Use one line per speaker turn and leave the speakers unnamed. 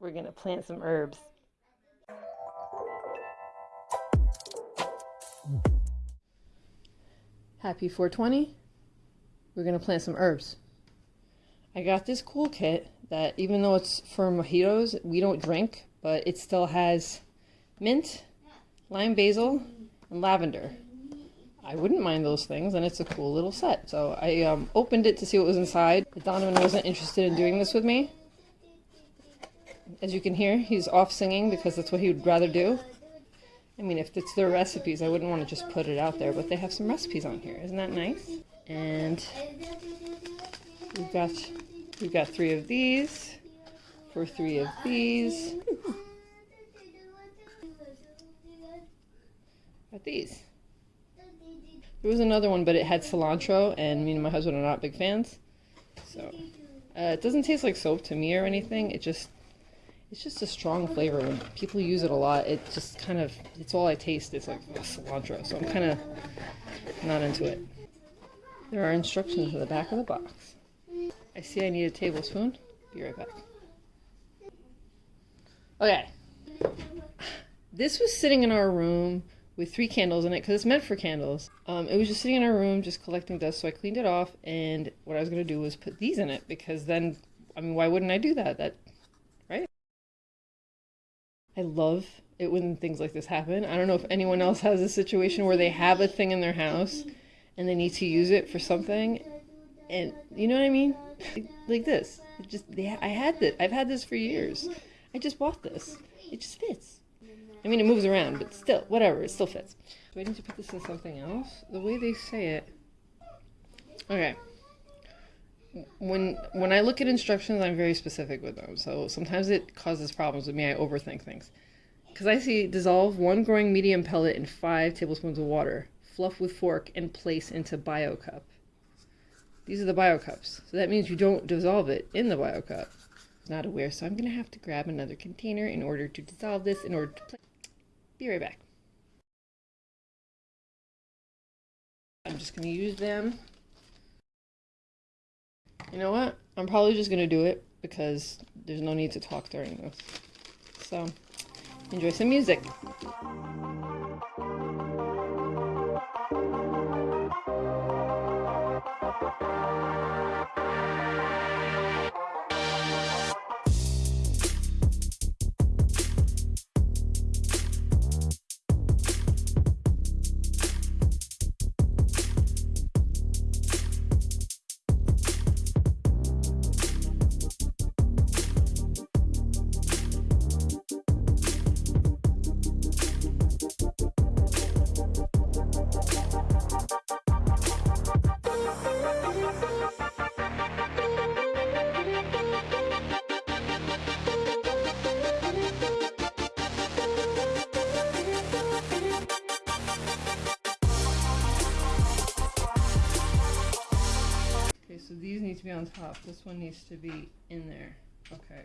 we're gonna plant some herbs. Happy 420. We're gonna plant some herbs. I got this cool kit that even though it's for mojitos, we don't drink, but it still has mint, lime basil, and lavender. I wouldn't mind those things, and it's a cool little set. So I um, opened it to see what was inside. Donovan wasn't interested in doing this with me. As you can hear, he's off singing because that's what he would rather do. I mean, if it's their recipes, I wouldn't want to just put it out there, but they have some recipes on here. Isn't that nice? And we've got we've got three of these for three of these. Got these. There was another one, but it had cilantro, and me and my husband are not big fans. So uh, it doesn't taste like soap to me or anything. It just it's just a strong flavor. When people use it a lot, it just kind of it's all I taste. It's like cilantro, so I'm kind of not into it. There are instructions in the back of the box. I see I need a tablespoon. Be right back. Okay. This was sitting in our room with three candles in it because it's meant for candles. Um, it was just sitting in our room just collecting dust, so I cleaned it off. And what I was going to do was put these in it because then, I mean, why wouldn't I do that? That? I love it when things like this happen. I don't know if anyone else has a situation where they have a thing in their house and they need to use it for something, and you know what I mean? Like this. It just I had this. I've had this for years. I just bought this. It just fits. I mean, it moves around, but still, whatever, it still fits. Do I need to put this in something else? The way they say it. Okay. When when I look at instructions, I'm very specific with them. So sometimes it causes problems with me. I overthink things. Because I see dissolve one growing medium pellet in five tablespoons of water. Fluff with fork and place into bio cup. These are the bio cups. So that means you don't dissolve it in the bio cup. Not aware, so I'm going to have to grab another container in order to dissolve this in order to. Be right back. I'm just going to use them. You know what? I'm probably just going to do it because there's no need to talk during this. So, enjoy some music. Okay, so these need to be on top. This one needs to be in there. Okay.